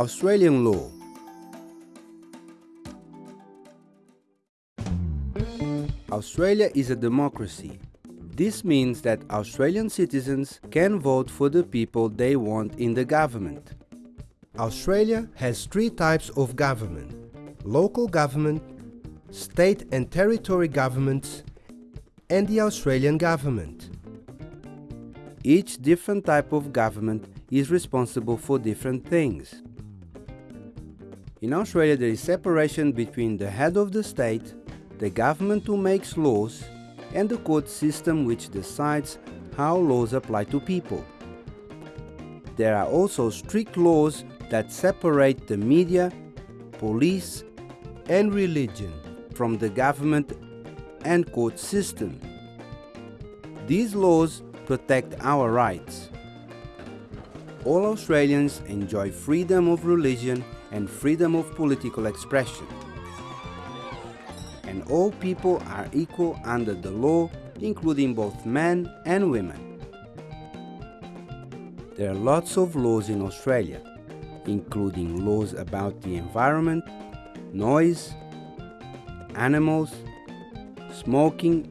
Australian law Australia is a democracy. This means that Australian citizens can vote for the people they want in the government. Australia has three types of government local government, state and territory governments, and the Australian government. Each different type of government is responsible for different things. In Australia, there is separation between the head of the state, the government who makes laws, and the court system which decides how laws apply to people. There are also strict laws that separate the media, police, and religion from the government and court system. These laws protect our rights. All Australians enjoy freedom of religion and freedom of political expression. And all people are equal under the law, including both men and women. There are lots of laws in Australia, including laws about the environment, noise, animals, smoking,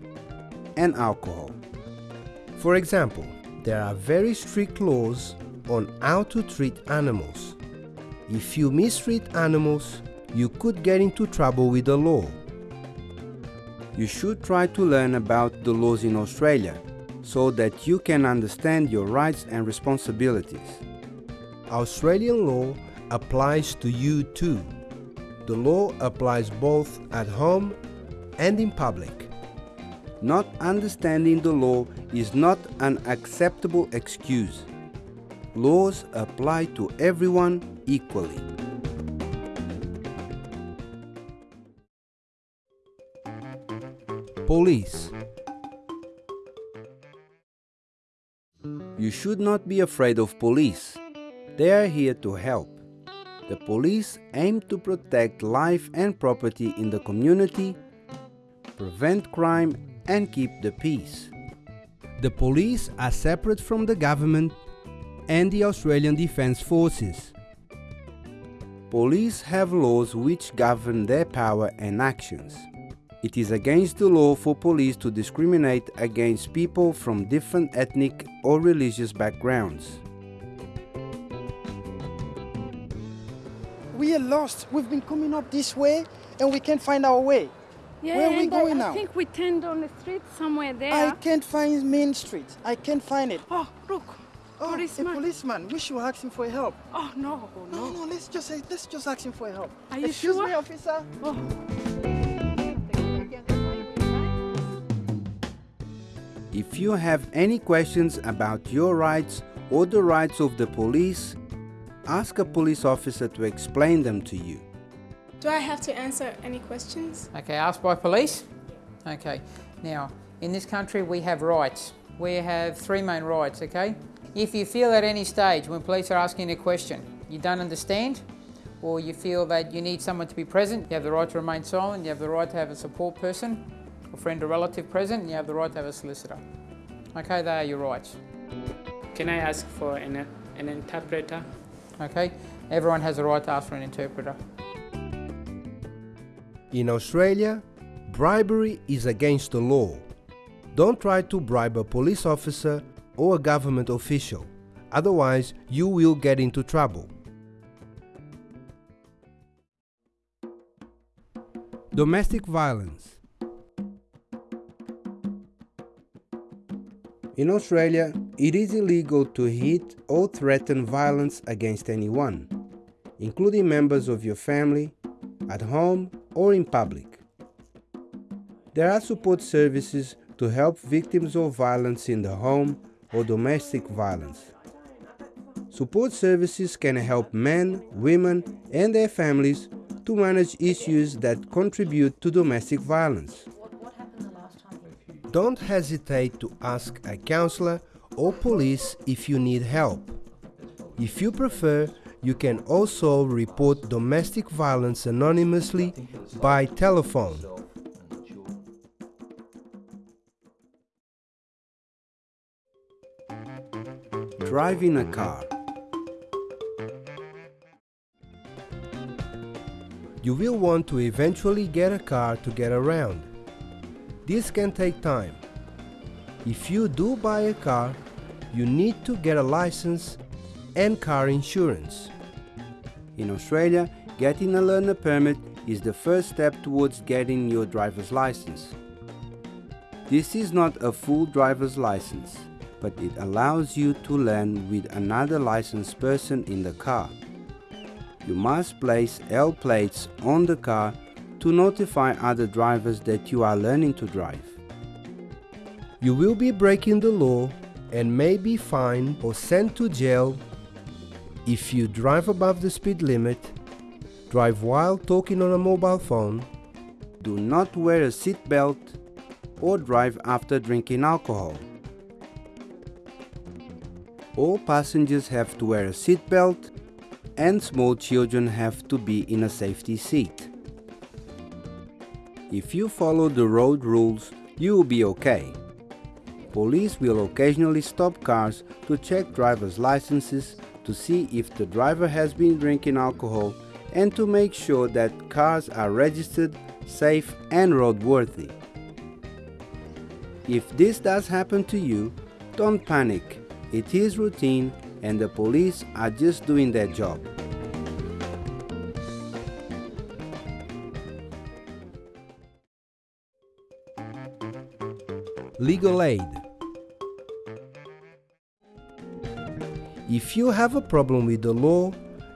and alcohol. For example, there are very strict laws on how to treat animals. If you mistreat animals, you could get into trouble with the law. You should try to learn about the laws in Australia so that you can understand your rights and responsibilities. Australian law applies to you too. The law applies both at home and in public. Not understanding the law is not an acceptable excuse. Laws apply to everyone equally. Police You should not be afraid of police. They are here to help. The police aim to protect life and property in the community, prevent crime, and keep the peace. The police are separate from the government and the Australian Defence Forces. Police have laws which govern their power and actions. It is against the law for police to discriminate against people from different ethnic or religious backgrounds. We are lost. We've been coming up this way and we can't find our way. Yeah, Where are we going I, now? I think we turned on the street somewhere there. I can't find Main Street. I can't find it. Oh, look. Oh, policeman. a policeman. We should ask him for help. Oh, no, No, no. no, let's just let's just ask him for help. Are you Excuse sure? me, officer. Oh. If you have any questions about your rights or the rights of the police, ask a police officer to explain them to you. Do I have to answer any questions? Okay, asked by police? Okay, now in this country we have rights. We have three main rights, okay? If you feel at any stage when police are asking a question you don't understand, or you feel that you need someone to be present, you have the right to remain silent, you have the right to have a support person, a friend or relative present, and you have the right to have a solicitor. Okay, they are your rights. Can I ask for an, an interpreter? Okay, everyone has a right to ask for an interpreter. In Australia, bribery is against the law. Don't try to bribe a police officer or a government official, otherwise, you will get into trouble. Domestic violence. In Australia, it is illegal to hit or threaten violence against anyone, including members of your family, at home or in public. There are support services to help victims of violence in the home or domestic violence. Support services can help men, women, and their families to manage issues that contribute to domestic violence. Don't hesitate to ask a counselor or police if you need help. If you prefer, you can also report domestic violence anonymously by telephone. Driving a car. You will want to eventually get a car to get around. This can take time. If you do buy a car, you need to get a license and car insurance. In Australia, getting a learner permit is the first step towards getting your driver's license. This is not a full driver's license, but it allows you to learn with another licensed person in the car. You must place L plates on the car to notify other drivers that you are learning to drive. You will be breaking the law and may be fined or sent to jail if you drive above the speed limit, drive while talking on a mobile phone, do not wear a seatbelt, or drive after drinking alcohol. All passengers have to wear a seatbelt and small children have to be in a safety seat. If you follow the road rules, you will be okay. Police will occasionally stop cars to check driver's licenses to see if the driver has been drinking alcohol and to make sure that cars are registered, safe and roadworthy. If this does happen to you, don't panic. It is routine and the police are just doing their job. Legal aid If you have a problem with the law,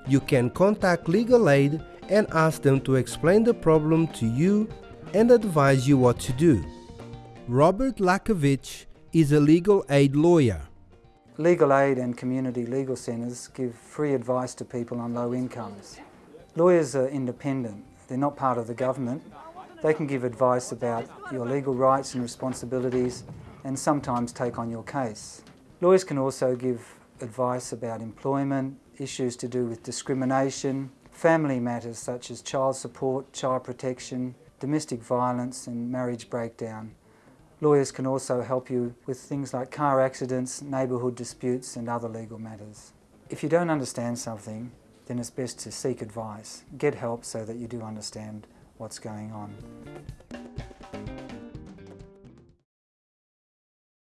you can contact legal aid and ask them to explain the problem to you and advise you what to do. Robert Lakovich is a legal aid lawyer. Legal aid and community legal centres give free advice to people on low incomes. Lawyers are independent, they're not part of the government. They can give advice about your legal rights and responsibilities and sometimes take on your case. Lawyers can also give advice about employment, issues to do with discrimination, family matters such as child support, child protection, domestic violence and marriage breakdown. Lawyers can also help you with things like car accidents, neighbourhood disputes and other legal matters. If you don't understand something, then it's best to seek advice. Get help so that you do understand what's going on.